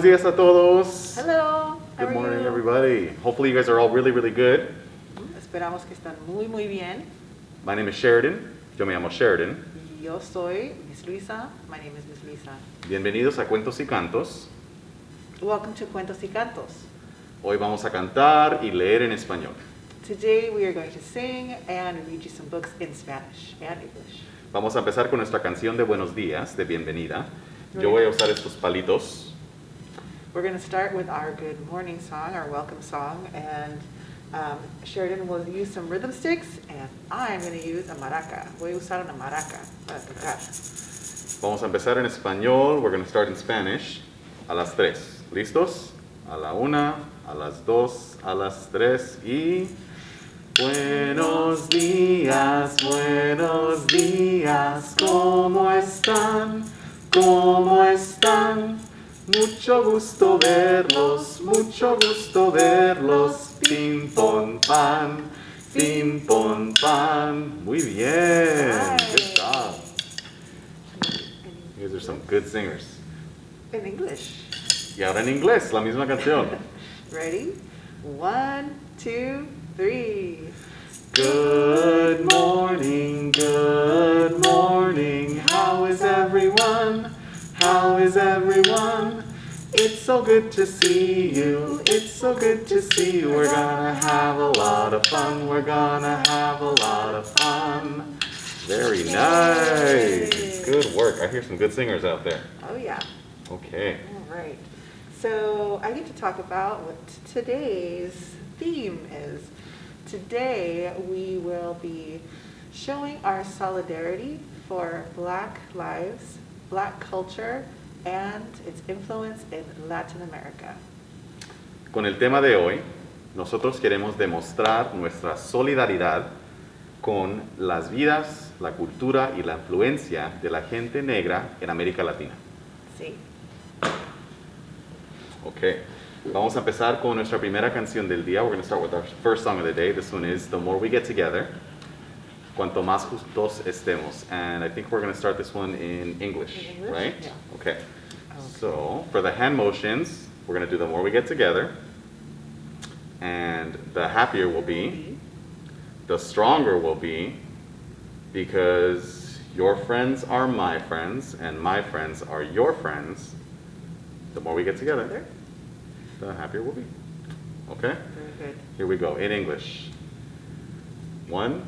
Buenos días a todos. Hello. How Good are morning, everybody. Hopefully you guys are all really, really good. Esperamos que están muy muy bien. My name is Sheridan. Yo me llamo Sheridan. Yo soy Miss Luisa. My name is Miss Luisa. Bienvenidos a Cuentos y Cantos. Welcome to Cuentos y Cantos. Hoy vamos a cantar y leer en español. Today we are going to sing and read you some books in Spanish and English. Vamos a empezar con nuestra canción de buenos días, de bienvenida. Yo voy a usar estos palitos. We're going to start with our good morning song, our welcome song, and um, Sheridan will use some rhythm sticks, and I'm going to use a maraca. Voy a usar una maraca para tocar. Vamos a empezar en español. We're going to start in Spanish. A las tres. ¿Listos? A la una, a las dos, a las tres y... Buenos días, buenos días, ¿cómo están? ¿Cómo están? Mucho gusto verlos, mucho gusto verlos, pim pom pan, pim pom pan. Muy bien, good job. You guys are some good singers. In English. Y ahora en inglés, la misma canción. Ready? One, two, three. Good morning, good morning. How is everyone? How is everyone? It's so good to see you. It's so good to see you. We're gonna have a lot of fun. We're gonna have a lot of fun. Very nice. Good work. I hear some good singers out there. Oh, yeah. Okay. All right. So I get to talk about what today's theme is. Today we will be showing our solidarity for Black lives, Black culture, and its influence in Latin America. Con el tema de hoy, nosotros queremos demostrar nuestra solidaridad con las vidas, la cultura y la influencia de la gente negra en América Latina. Sí. Ok, vamos a empezar con nuestra primera canción del día. We're going to start with our first song of the day. This one is The More We Get Together. Cuanto más juntos estemos. And I think we're going to start this one in English, In English? right? Yeah. Okay. So, for the hand motions, we're going to do The More We Get Together. And the happier we'll be, the stronger we'll be, because your friends are my friends, and my friends are your friends. The more we get together, the happier we'll be. Okay? Very good. Here we go, in English. One,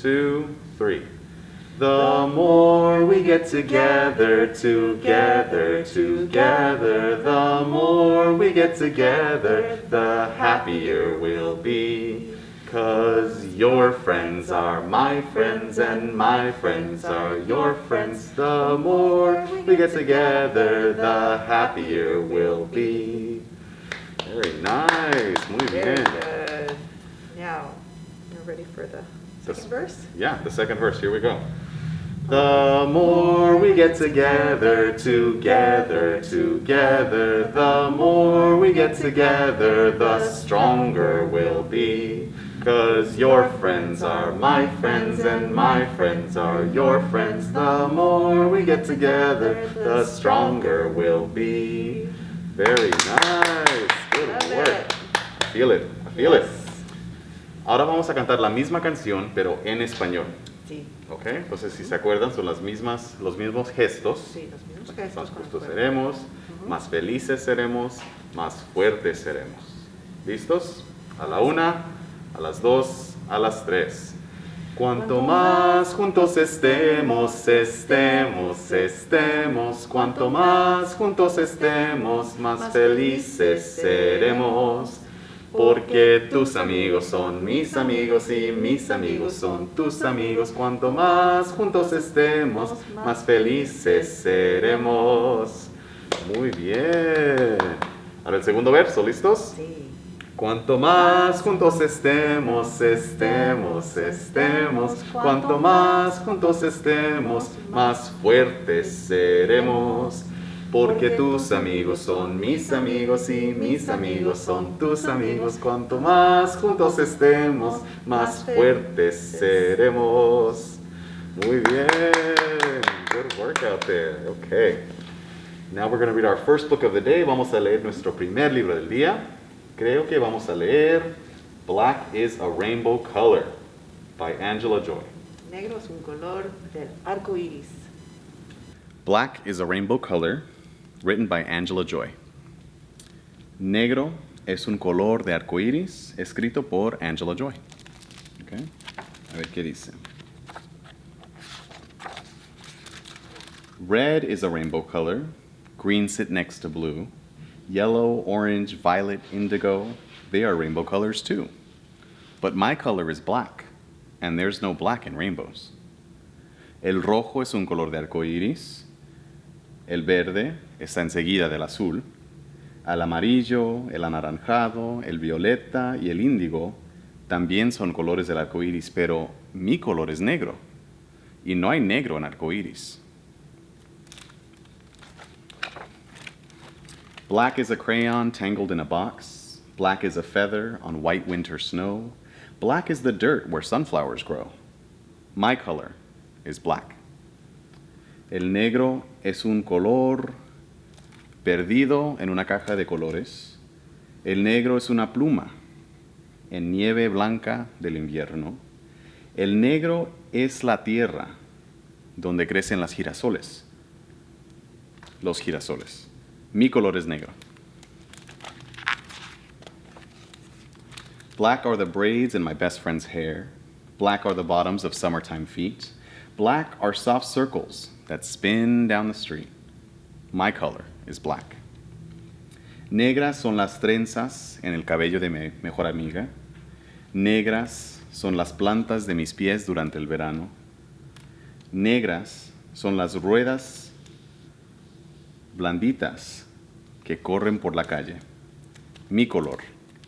two, three. The more we get together, together, together, the more we get together, the happier we'll be. Cause your friends are my friends and my friends are your friends. The more we get together, the happier we'll be. Very nice, muy Very good. Now, you're ready for the second verse? Yeah, the second verse, here we go. The more we get together, together, together, the more we get together, the stronger we'll be. Cause your friends are my friends and my friends are your friends. The more we get together, the stronger we'll be. Very nice. Good Love work. it. I feel it. I feel it. Ahora vamos a cantar la misma canción, pero en español. Sí, ¿Ok? Entonces, si se acuerdan, son las mismas, los mismos gestos. sí, los mismos gestos. Más justos seremos, más felices seremos, más fuertes seremos. ¿Listos? A la una, a las dos, a las tres. Cuanto más juntos estemos, estemos, estemos, cuanto más juntos estemos, más felices seremos. Porque tus amigos son mis amigos y mis amigos son tus amigos. Cuanto más juntos estemos, más felices seremos. Muy bien. Ahora el segundo verso, ¿listos? Sí. Cuanto más juntos estemos, estemos, estemos, cuanto más juntos estemos, más fuertes seremos. Porque tus amigos son mis amigos y mis amigos son tus amigos. Cuanto más juntos estemos, más fuertes seremos. Muy bien. Good work out there. Okay. Now we're going to read our first book of the day. Vamos a leer nuestro primer libro del día. Creo que vamos a leer Black is a Rainbow Color by Angela Joy. Negro es un color del arco iris. Black is a Rainbow Color, written by Angela Joy. Negro es un color de arco iris, escrito por Angela Joy. Okay. A ver qué dice. Red is a rainbow color. Green sit next to blue. Yellow, orange, violet, indigo, they are rainbow colors too. But my color is black, and there's no black in rainbows. El rojo es un color de arco iris. El verde está enseguida del azul. El amarillo, el anaranjado, el violeta y el índigo también son colores del arco iris, pero mi color es negro. Y no hay negro en arco iris. Black is a crayon tangled in a box. Black is a feather on white winter snow. Black is the dirt where sunflowers grow. My color is black. El negro es un color perdido en una caja de colores. El negro es una pluma en nieve blanca del invierno. El negro es la tierra donde crecen las girasoles. Los girasoles. Mi color es negro. Black are the braids in my best friend's hair. Black are the bottoms of summertime feet. Black are soft circles that spin down the street. My color is black. Negras son las trenzas en el cabello de mi mejor amiga. Negras son las plantas de mis pies durante el verano. Negras son las ruedas blanditas que corren por la calle. Mi color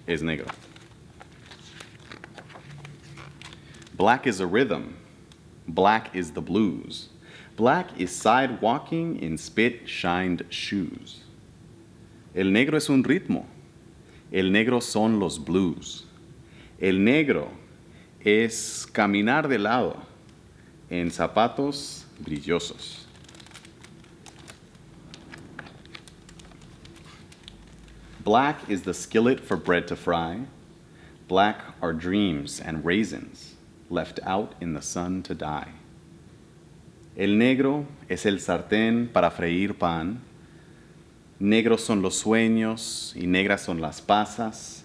es negro. Black is a rhythm. Black is the blues. Black is sidewalking in spit-shined shoes. El negro es un ritmo. El negro son los blues. El negro es caminar de lado en zapatos brillosos. Black is the skillet for bread to fry. Black are dreams and raisins left out in the sun to die. El negro es el sartén para freír pan. Negros son los sueños y negras son las pasas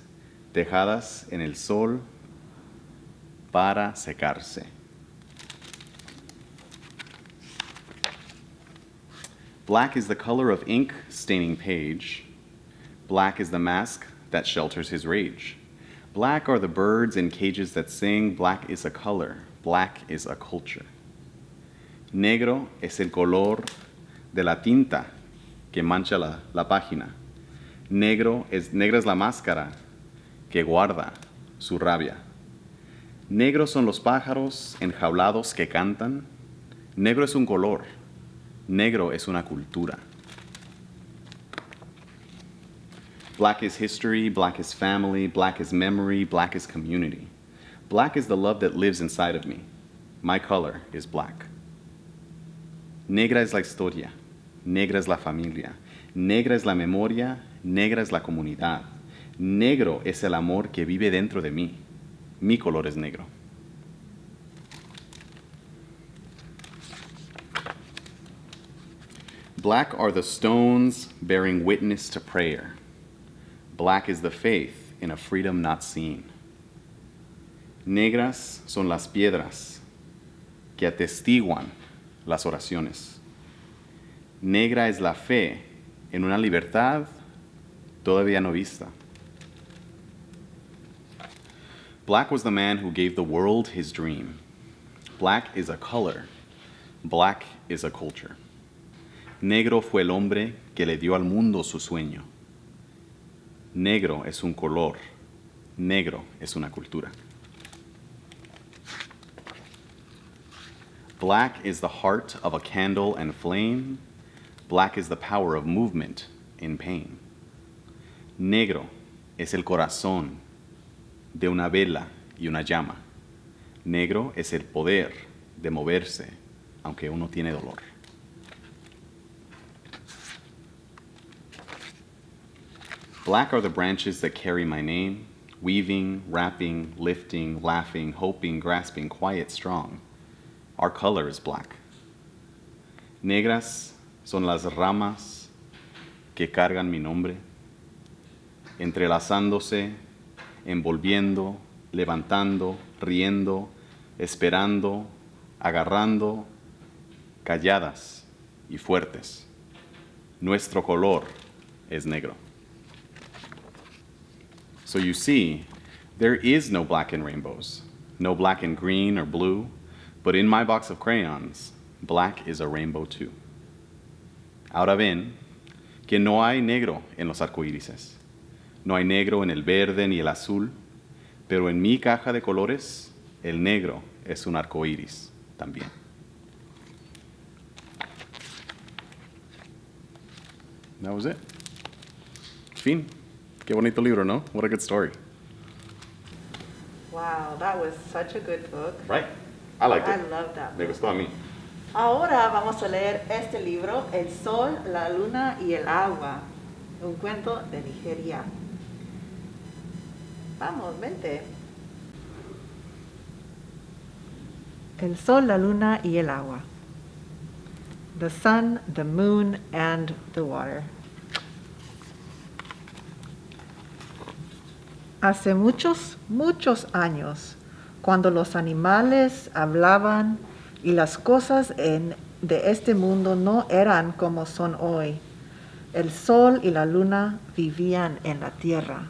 dejadas en el sol para secarse. Black is the color of ink staining page. Black is the mask that shelters his rage. Black are the birds in cages that sing. Black is a color. Black is a culture. Negro es el color de la tinta que mancha la, la página. Negro es, negra es la máscara que guarda su rabia. Negros son los pájaros enjaulados que cantan. Negro es un color. Negro es una cultura. Black is history, black is family, black is memory, black is community. Black is the love that lives inside of me. My color is black. Negra es la historia, negra es la familia, negra es la memoria, negra es la comunidad. Negro es el amor que vive dentro de mí. Mi color es negro. Black are the stones bearing witness to prayer. Black is the faith in a freedom not seen. Negras son las piedras que atestiguan las oraciones. Negra es la fe en una libertad todavía no vista. Black was the man who gave the world his dream. Black is a color. Black is a culture. Negro fue el hombre que le dio al mundo su sueño. Negro es un color. Negro es una cultura. Black is the heart of a candle and flame. Black is the power of movement in pain. Negro es el corazón de una vela y una llama. Negro es el poder de moverse aunque uno tiene dolor. Black are the branches that carry my name, weaving, wrapping, lifting, laughing, hoping, grasping, quiet, strong. Our color is black. Negras son las ramas que cargan mi nombre, entrelazándose, envolviendo, levantando, riendo, esperando, agarrando, calladas y fuertes. Nuestro color es negro. So you see, there is no black in rainbows, no black and green or blue, but in my box of crayons, black is a rainbow too. Ahora ven que no hay negro en los arcoírises. No hay negro en el verde ni el azul, pero en mi caja de colores, el negro es un arcoíris también. That was it. Fin. Qué bonito libro, ¿no? What a good story. Wow, that was such a good book. Right? I liked I it. love that Me gustó a mí. Ahora vamos a leer este libro, El Sol, la Luna y el Agua, un cuento de Nigeria. Vamos, vente. El Sol, la Luna y el Agua. The sun, the moon, and the water. Hace muchos, muchos años, cuando los animales hablaban y las cosas en- de este mundo no eran como son hoy, el sol y la luna vivían en la tierra.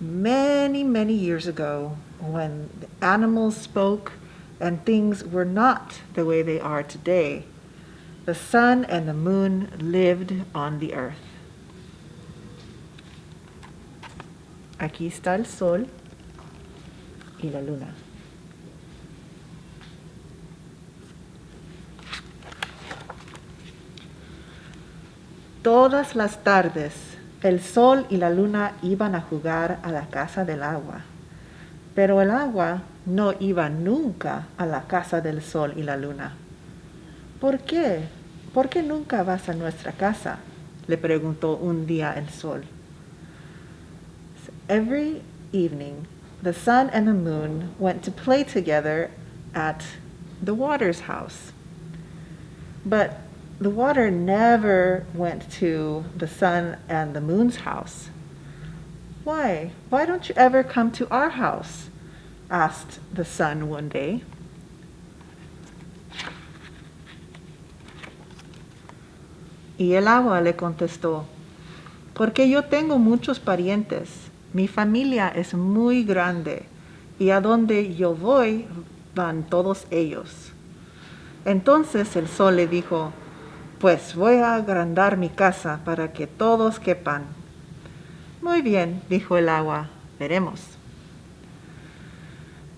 Many, many years ago, when the animals spoke and things were not the way they are today, the sun and the moon lived on the earth. Aquí está el sol la luna. Todas las tardes, el sol y la luna iban a jugar a la casa del agua, pero el agua no iba nunca a la casa del sol y la luna. ¿Por qué? ¿Por qué nunca vas a nuestra casa? le preguntó un día el sol. Every evening, the sun and the moon went to play together at the water's house. But the water never went to the sun and the moon's house. Why? Why don't you ever come to our house? asked the sun one day. Y el agua le contestó, porque yo tengo muchos parientes, mi familia es muy grande y a donde yo voy van todos ellos. Entonces el sol le dijo, pues voy a agrandar mi casa para que todos quepan. Muy bien, dijo el agua, veremos.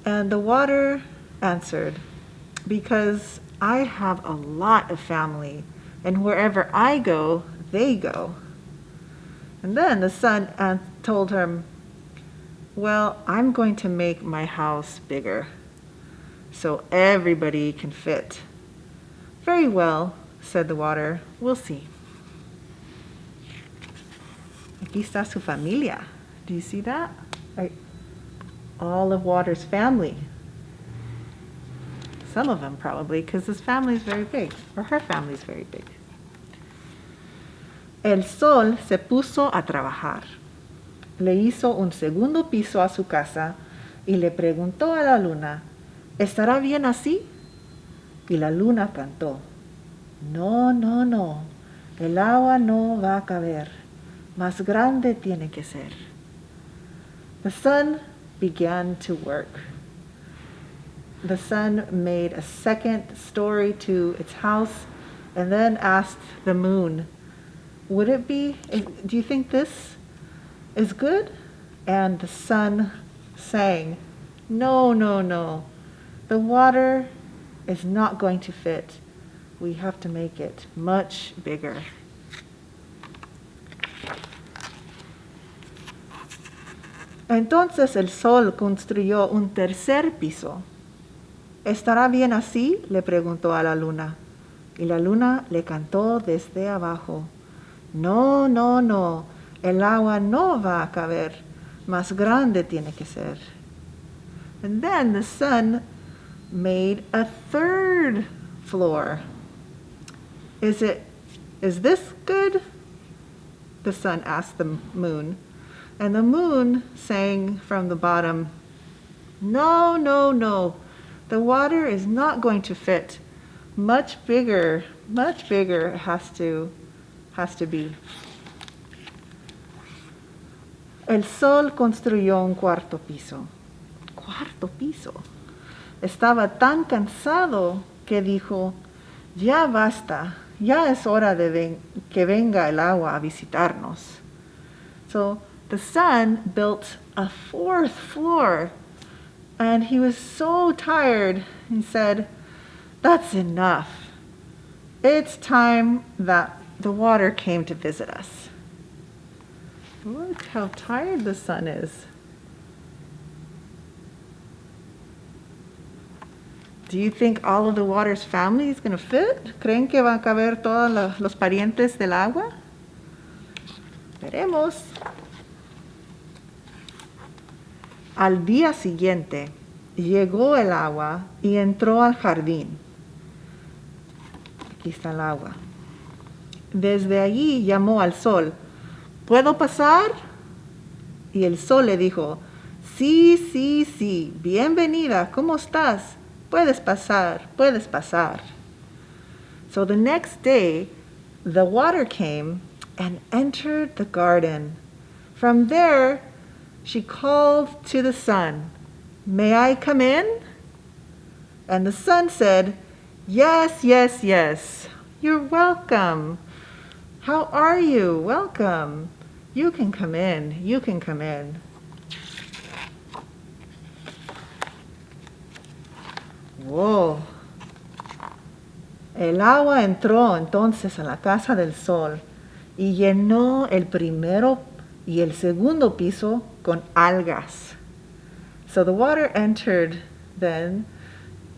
And the water answered, because I have a lot of family, and wherever I go, they go. And then the sun an- told him, Well, I'm going to make my house bigger so everybody can fit. Very well, said the water. We'll see. Aquí está su familia. Do you see that? Like, all of Water's family. Some of them probably, because his family is very big, or her family is very big. El sol se puso a trabajar. Le hizo un segundo piso a su casa y le preguntó a la luna, ¿estará bien así? Y la luna cantó, no, no, no, el agua no va a caber, más grande tiene que ser. The sun began to work. The sun made a second story to its house and then asked the moon, Would it be, do you think this is good? And the sun sang, No, no, no. The water is not going to fit. We have to make it much bigger. Entonces el sol construyó un tercer piso. ¿Estará bien así? le preguntó a la luna. Y la luna le cantó desde abajo. No, no, no. El agua no va a caber, más grande tiene que ser. And then the sun made a third floor. Is it is this good? The sun asked the moon. And the moon sang from the bottom, No, no, no. The water is not going to fit. Much bigger, much bigger has to has to be. El sol construyó un cuarto piso. Cuarto piso. Estaba tan cansado que dijo, ya basta, ya es hora de ven que venga el agua a visitarnos. So the sun built a fourth floor and he was so tired he said, That's enough. It's time that the water came to visit us. Look how tired the sun is. Do you think all of the water's family is going to fit? ¿Creen que van a caber todos los parientes del agua? Veremos. Al día siguiente llegó el agua y entró al jardín. Aquí está el agua. Desde allí llamó al sol, ¿puedo pasar? Y el sol le dijo, sí, sí, sí, bienvenida, ¿cómo estás? Puedes pasar, puedes pasar. So the next day, the water came and entered the garden. From there, she called to the sun, May I come in? And the sun said, Yes, yes, yes. You're welcome. How are you? Welcome. You can come in. You can come in. Wow. El agua entró entonces a la casa del sol y llenó el primero y el segundo piso con algas. So the water entered then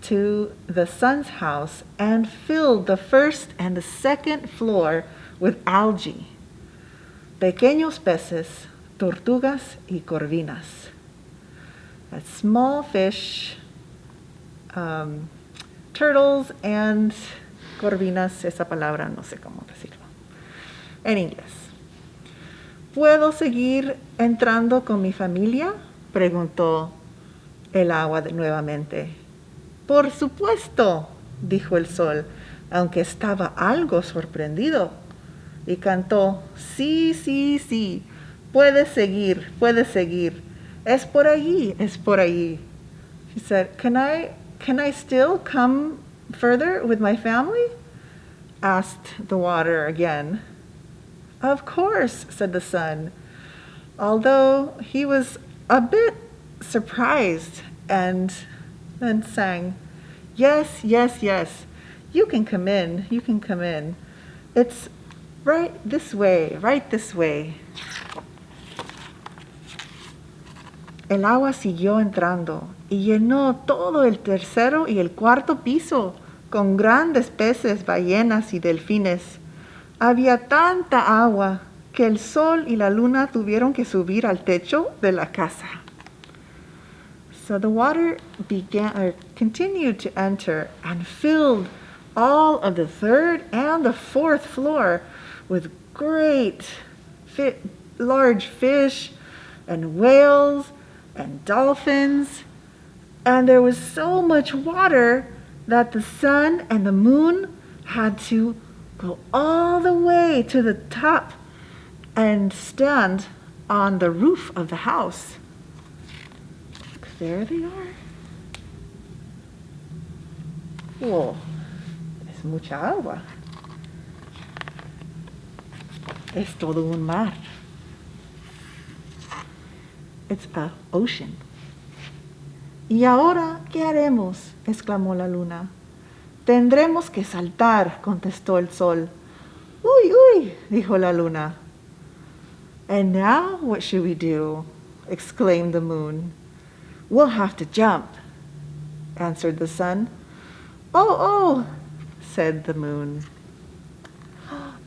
to the sun's house and filled the first and the second floor with algae, pequeños peces, tortugas y corvinas. Small fish, um, turtles and corvinas, esa palabra no sé cómo decirlo, en inglés. ¿Puedo seguir entrando con mi familia? preguntó el agua nuevamente. Por supuesto, dijo el sol, aunque estaba algo sorprendido. Y cantó, sí, sí, sí, puedes seguir, puedes seguir. Es por allí, es por allí. He said, can I, can I still come further with my family? asked the water again. Of course, said the sun, although he was a bit surprised and then sang, Yes, yes, yes, you can come in, you can come in. It's right this way, right this way. El agua siguió entrando y llenó todo el tercero y el cuarto piso con grandes peces, ballenas y delfines. Había tanta agua que el sol y la luna tuvieron que subir al techo de la casa. So the water began or continued to enter and filled all of the third and the fourth floor with great fit, large fish and whales and dolphins. And there was so much water that the sun and the moon had to go all the way to the top and stand on the roof of the house. There they are. Whoa, es mucha agua. Es todo un mar. It's a ocean. ¿Y ahora qué haremos? exclamó la luna. Tendremos que saltar, contestó el sol. Uy, uy, dijo la luna. And now what should we do? exclaimed the moon. We'll have to jump, answered the sun. Oh, oh, said the moon.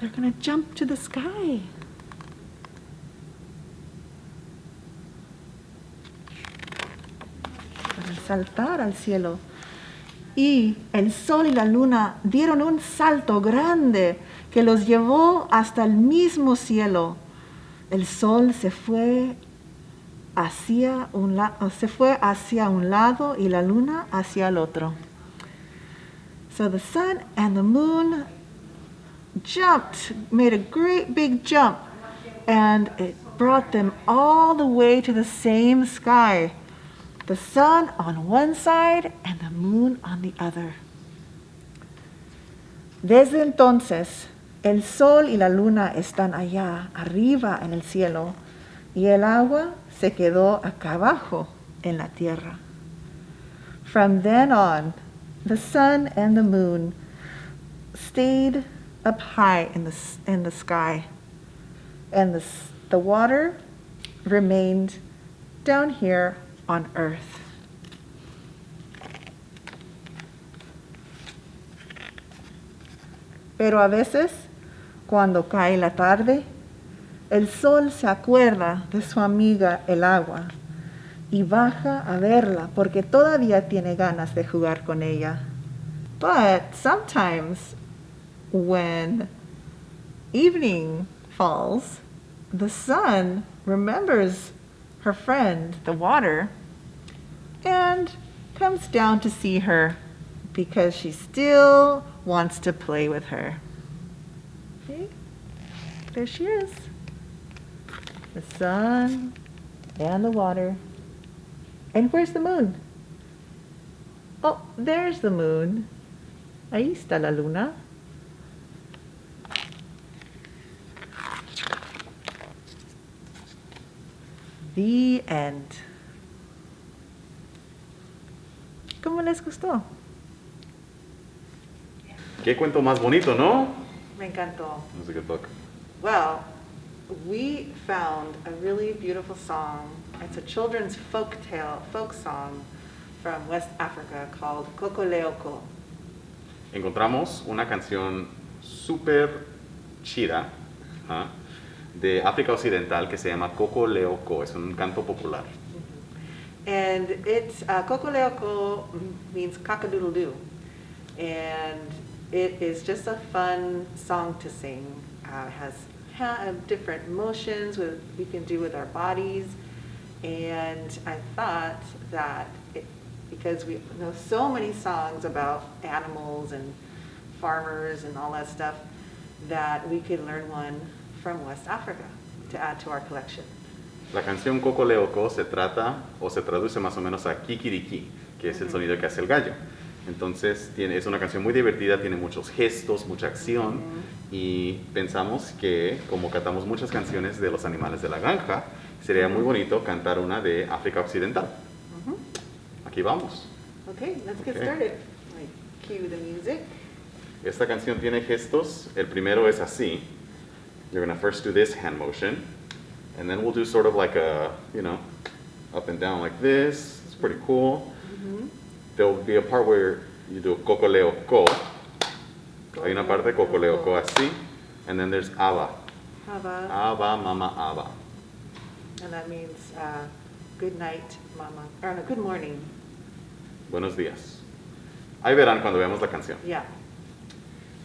They're going to jump to the sky. Saltar al cielo. Y el sol y la luna dieron un salto grande que los llevó hasta el mismo cielo. El sol se fue hacia un la se fue hacia un lado y la luna hacia el otro. So the sun and the moon jumped, made a great big jump, and it brought them all the way to the same sky. The sun on one side and the moon on the other. Desde entonces, el sol y la luna están allá, arriba en el cielo, y el agua se quedó acá abajo en la tierra. From then on, the sun and the moon stayed up high in the, in the sky, and the, the water remained down here on earth. Pero a veces, cuando cae la tarde, el sol se acuerda de su amiga el agua y baja a verla porque todavía tiene ganas de jugar con ella. But sometimes when evening falls, the sun remembers her friend, the water, and comes down to see her because she still wants to play with her. See? There she is. The sun and the water. And where's the moon? Oh, there's the moon. Ahí está la luna. The end. ¿Cómo les gustó? Qué cuento más bonito, ¿no? Me encantó. That was a good book. Well, we found a really beautiful song. It's a children's folk tale, folk song from West Africa called Kokoleoko. Encontramos una canción súper chida ¿ah? De África Occidental que se llama Kokoleoko. Es un canto popular. And it's, uh, Kokoleoko means cock-a-doodle-doo. And it is just a fun song to sing. Uh, it has ha- uh, different motions with, we can do with our bodies. And I thought that it, because we know so many songs about animals and farmers and all that stuff, that we could learn one from West Africa to add to our collection. La canción Coco Leoko se trata o se traduce más o menos a kikiriki, que es el sonido que hace el gallo. Entonces tiene, es una canción muy divertida, tiene muchos gestos, mucha acción y pensamos que como cantamos muchas canciones de los animales de la granja, sería muy bonito cantar una de África Occidental. Aquí vamos. Okay, let's get Okay. started. Like, cue the music. Esta canción tiene gestos. El primero es así. You're gonna first do this hand motion, and then we'll do sort of like a, you know, up and down like this. It's pretty cool. There'll be a part where you do cocoleo co. Hay una parte cocoleo co así, and then there's aba. Hava, Aba, mama, aba. and that means uh, good night, mama, or no, good morning. Buenos días. Ahí verán cuando veamos la canción. Yeah.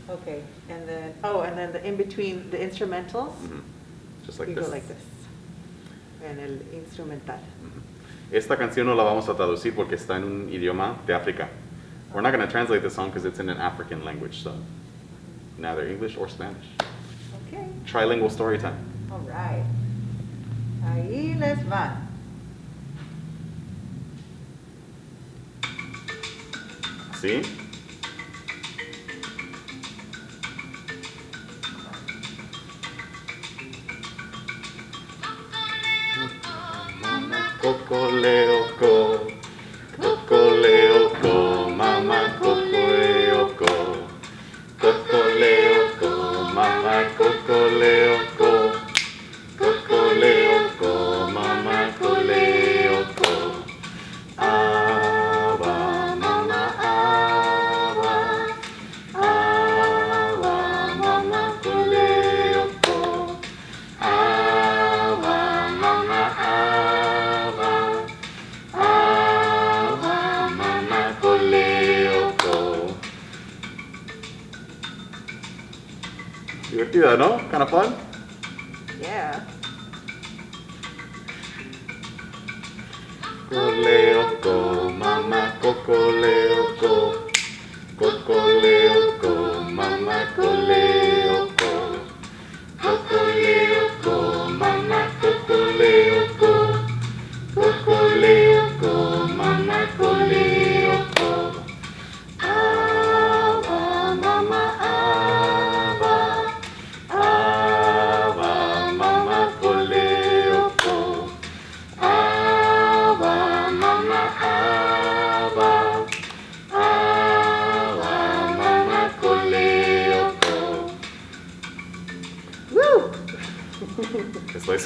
Okay, and then, oh, and then the in between the instrumentals, Mhm. Just like you this. go like this. And el instrumental. Esta canción no la vamos a traducir porque está en un idioma de África. We're not going to translate the song because it's in an African language, so neither English or Spanish. Okay, Trilingual story time. all right. Ahí les va. ¿Sí?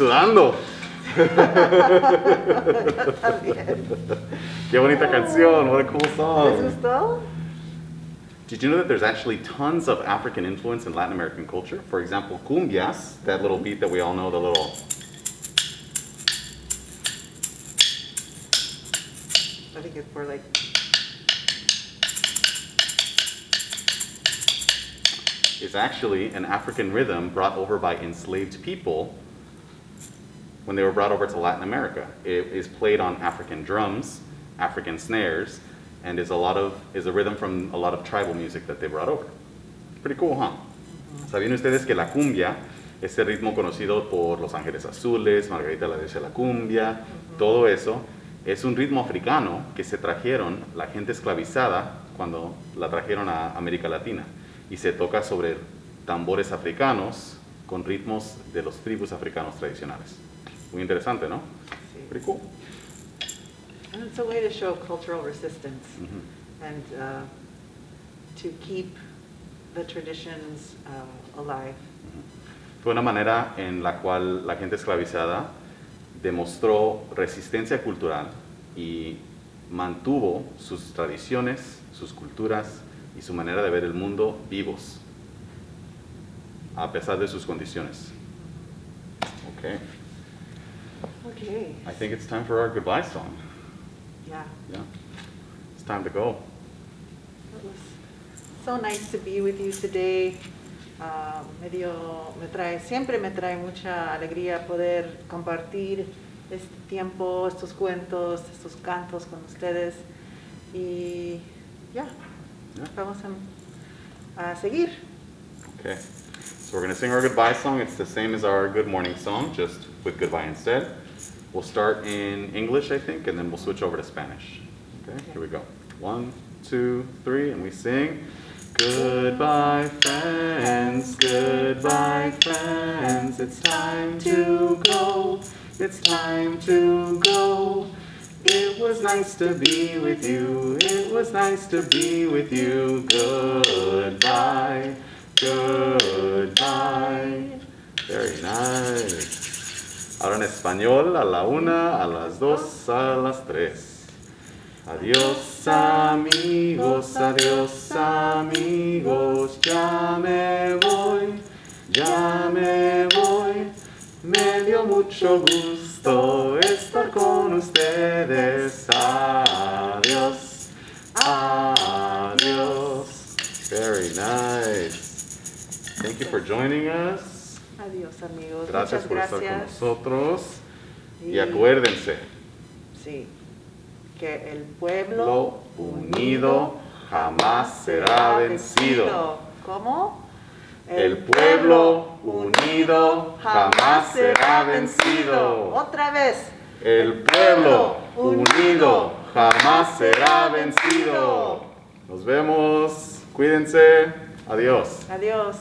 Sudando. Qué bonita canción. What a cool ¿Les song. gustó? Did you know that there's actually tons of African influence in Latin American culture? For example, cumbias, that little beat that we all know, the little I think it's more like, is actually an African rhythm brought over by enslaved people when they were brought over to Latin America. It is played on African drums, African snares, and is a lot of is a rhythm from a lot of tribal music that they brought over. Pretty cool, huh? ¿Sabían ustedes que la cumbia es el ritmo conocido por Los Ángeles Azules, Margarita la Diosa de la Cumbia, todo eso? Es un ritmo africano que se trajeron la gente esclavizada cuando la trajeron a América Latina y se toca sobre tambores africanos con ritmos de los tribus africanos tradicionales. Muy interesante, ¿no? sí. Pretty cool. And it's a way to show cultural resistance Mhm. and uh, to keep the traditions uh, alive. Fue una manera en la cual la gente esclavizada demostró resistencia cultural y mantuvo sus tradiciones, sus culturas y su manera de ver el mundo vivos, a pesar de sus condiciones. Okay, Okay. I think it's time for our goodbye song. Yeah. Yeah, it's time to go. It was so nice to be with you today. Ah, me dio, me trae, siempre me trae mucha alegría poder compartir este tiempo, estos cuentos, estos cantos con ustedes. Y ya, Yeah. vamos a, a seguir. Okay, so we're going to sing our goodbye song. It's the same as our good morning song, just with goodbye instead. We'll start in English, I think, and then we'll switch over to Spanish. Okay, here we go. One, two, three, and we sing. Goodbye, friends, goodbye, friends. It's time to go. It's time to go. It was nice to be with you. It was nice to be with you. Goodbye. Goodbye. Very nice. Ahora en español, a la una, a las dos, a las tres. Adiós amigos, adiós amigos, ya me voy, ya me voy. Me dio mucho gusto estar con ustedes. Adiós, adiós. Very nice. Thank you for joining us. Adiós amigos. Gracias Muchas por estar con gracias. nosotros. Y Y- acuérdense, Sí, que el pueblo lo unido jamás será vencido. ¿Cómo? El pueblo unido jamás será vencido. Otra vez. El pueblo unido jamás será vencido. Nos vemos. Cuídense. Adiós. Adiós.